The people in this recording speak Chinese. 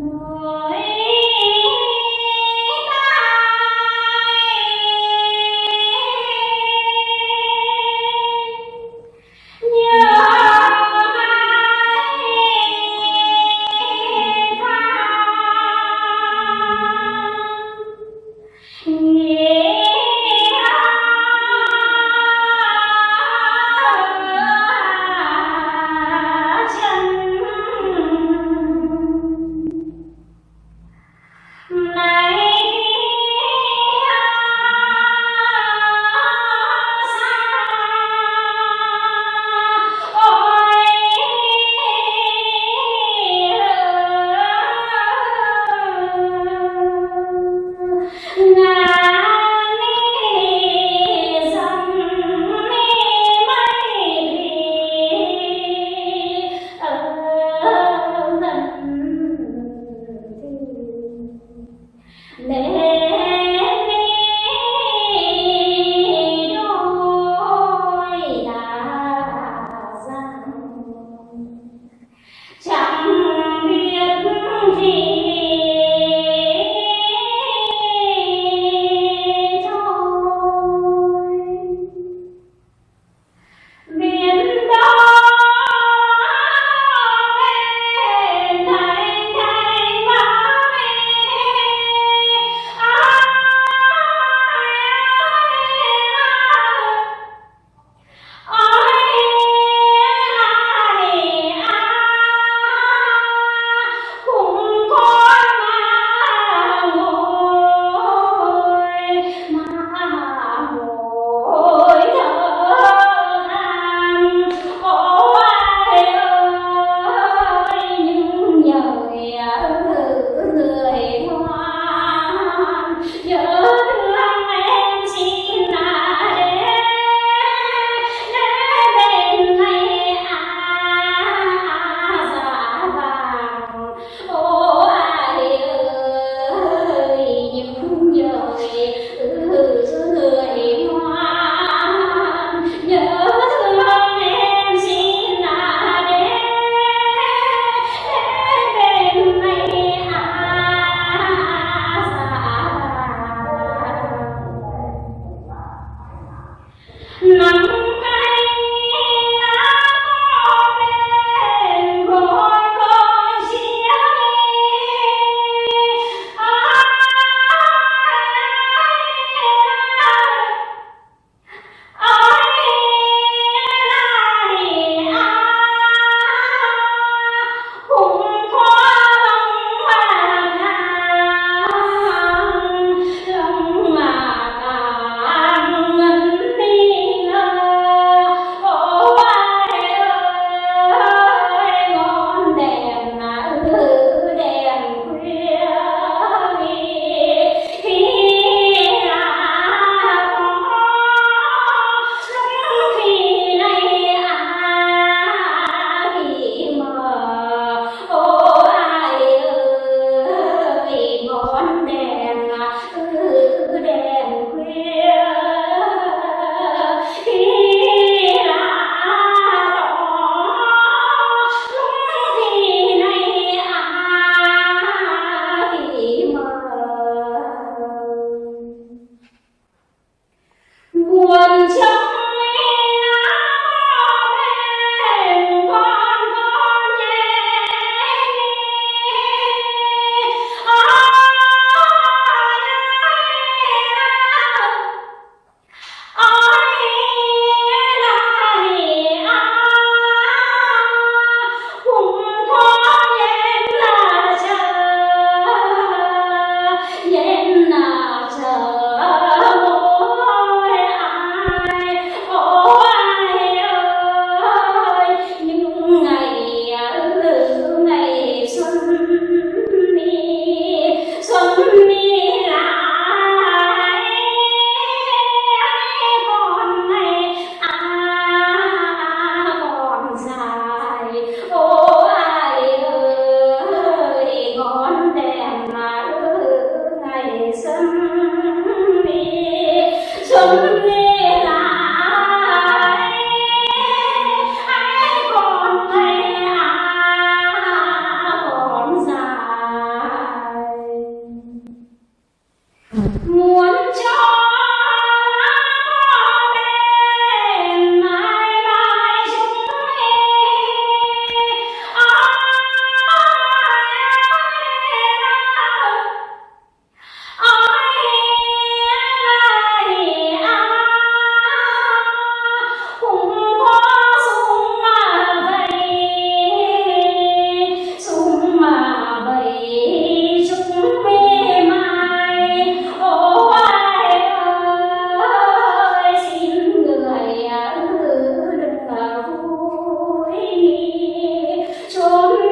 波 choro